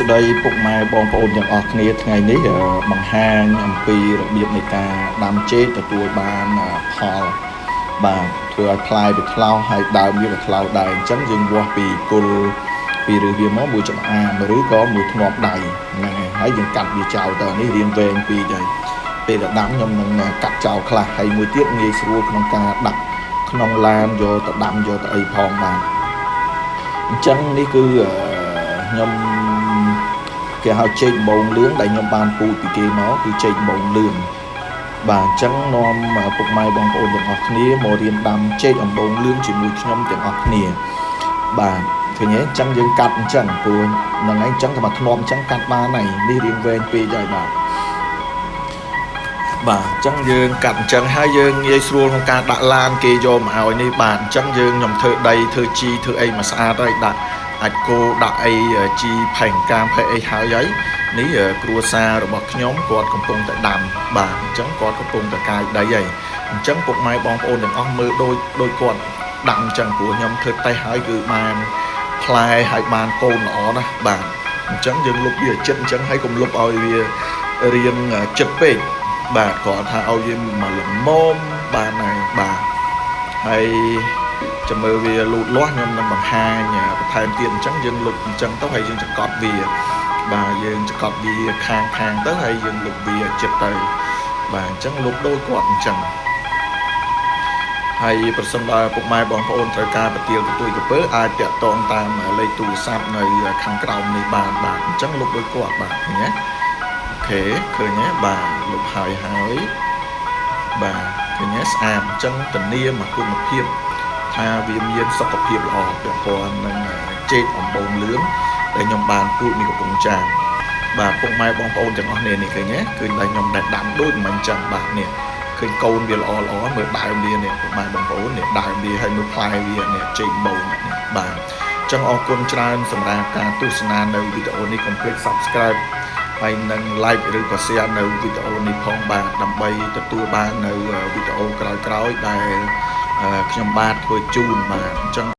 ស្តីពុកម៉ែបងប្អូនទាំងអស់គ្នាថ្ងៃនេះបង្ហាញអំពីរបៀបនៃការដាំចេកទទួលបានផលបាទធ្វើឲ្យផ្លែវាថ្លោហើយដើមវាក៏ថ្លោដែរអញ្ចឹងយើងវាស់ពីគល់ពីឬវាមកមួយចំអាមឬក៏មួយធ្នាប់ដៃហ្នឹងហើយហើយយើងកាត់វាចោលទៅនេះរៀងវែងពីរហើយពេលដល់ដាំខ្ញុំនឹងកាត់ចោលខ្លះហើយមួយទៀតងាយស្រួលក្នុងការដាក់ក្នុងឡានយកទៅដាំយកទៅអីផងបាទអញ្ចឹងនេះគឺ ខ្ញុំគេហៅចេកដំបងលឿងដែលខ្ញុំបានពូជពីគេមកគឺចេកដំបងលឿងបាទអញ្ចឹងនាំពុកម៉ែបងប្អូនទាំងអស់គ្នាមករៀនដាំចេកដំបងលឿងជាមួយខ្ញុំទាំងអស់គ្នាបាទឃើញទេអញ្ចឹងយើងកាត់អញ្ចឹងព្រោះហ្នឹងហើយអញ្ចឹងតែមកធ្នំអញ្ចឹងកាត់បានហើយនេះរៀងវែងពេកហើយបាទបាទអញ្ចឹងយើងកាត់អញ្ចឹងហើយយើងងាយស្រួលក្នុងការដាក់ឡានគេយកមកឲ្យនេះបាទអញ្ចឹងយើងខ្ញុំធ្វើដីធ្វើជីធ្វើអីមកស្អាតហើយដាក់ អាចគោដាក់អីជីផែងកាមផែអីហើយហើយនេះគ្រួសាររបស់ខ្ញុំគាត់កំពុងតែដាំបាទអញ្ចឹងគាត់កំពុងតែកាយដីហើយអញ្ចឹងពុកម៉ែបងប្អូនទាំងអស់មើលដូចដូចគាត់ដាំអញ្ចឹងព្រោះខ្ញុំធ្វើតេស្តហើយគឺបានផ្លែហើយបានកូនល្អណាស់បាទអញ្ចឹងយើងលុបវាចិត្តអញ្ចឹងហើយកុំលុបឲ្យវារៀងចិត្តពេកបាទគាត់ថាឲ្យវាមកល្មមបានហើយបាទហើយ ចាំមើលវាលូតលាស់ខ្ញុំនឹងបង្ហាញបន្ថែមទៀតអញ្ចឹងយើងលុបអញ្ចឹងទៅហើយយើងចកត់វា បាទយើងចកត់វាខាងខាងទៅហើយយើងលុបវាចិត្តទៅបាទអញ្ចឹងលុបដូចគាត់អញ្ចឹងហើយប្រសិនបើពុកម៉ែបងប្អូនត្រូវការប្រទាលកទួយកពើអាចតាក់ទងតាមលេខទូរស័ព្ទនៅខាងក្រោមនេះបានបាទអញ្ចឹងលុបដូចគាត់បាទឃើញទេអូខេឃើញទេបាទលុបហើយហើយបាទឃើញទេស្អាតអញ្ចឹងធានាមកគុណភាព ថាវាមានសុខភាពល្អពាក់ព័ន្ធនឹងចេកអំបូងលឿងដែលខ្ញុំបានពូជនេះកំពង់ចាមបាទពុកម៉ែបងប្អូនទាំងអស់គ្នានេះឃើញទេគឺតែខ្ញុំដែលដាំដូចមិនចឹងបាទនេះឃើញកូនវាល្អល្អមើលដើមវានេះពុកម៉ែបងប្អូននេះដើមវាហើយមើលផ្លែវានេះចេកបូងនេះបាទចឹងអរគុណច្រើនសម្រាប់ការទស្សនានៅវីដេអូនេះកុំភ្លេច Subscribe ហើយនឹង like ឬក៏ share នៅវីដេអូនេះផងបាទដើម្បីទទួលបាននៅវីដេអូក្រោយៗដែល ខ្ញុំបាទធ្វើជូនបាទអញ្ចឹង